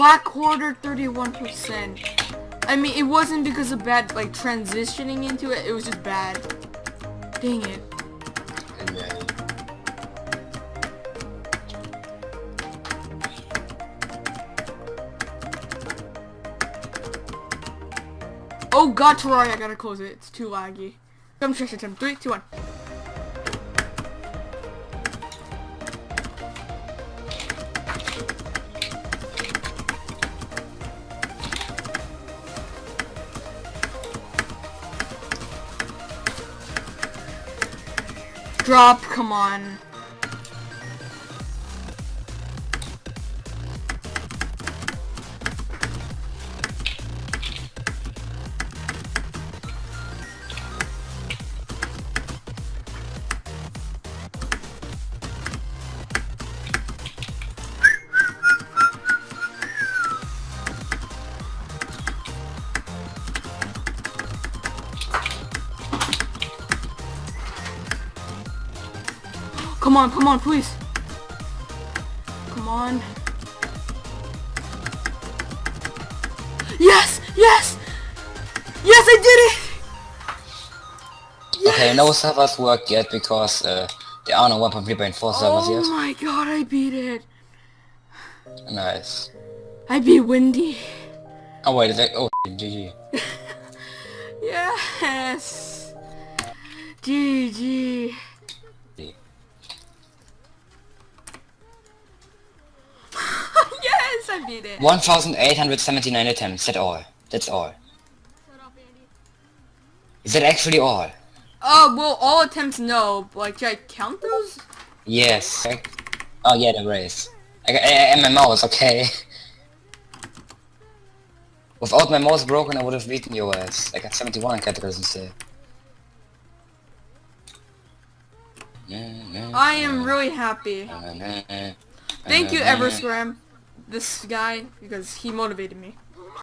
Black Quarter 31%. I mean, it wasn't because of bad, like, transitioning into it. It was just bad. Dang it. Oh god, Terraria, I gotta close it. It's too laggy. Come check it, Tim. Three, two, one. Drop, come on. Come on, come on, please. Come on. Yes! Yes! Yes, I did it! Okay, no servers work yet because uh, there are no 1.3.4 servers Oh yet. Oh my god, I beat it. Nice. I beat Windy. Oh wait, is that, oh GG. Yes. GG. yes, I beat it. 1,879 attempts, that's all. That's all. Is that actually all? Oh, well, all attempts no. but, Like, should I count those? Yes. Oh yeah, the race. I, I, and my mouse, okay. Without my mouse broken, I would have beaten your ass. Uh, I got 71 categories instead. I am really happy. Thank you, Everscram. This guy, because he motivated me.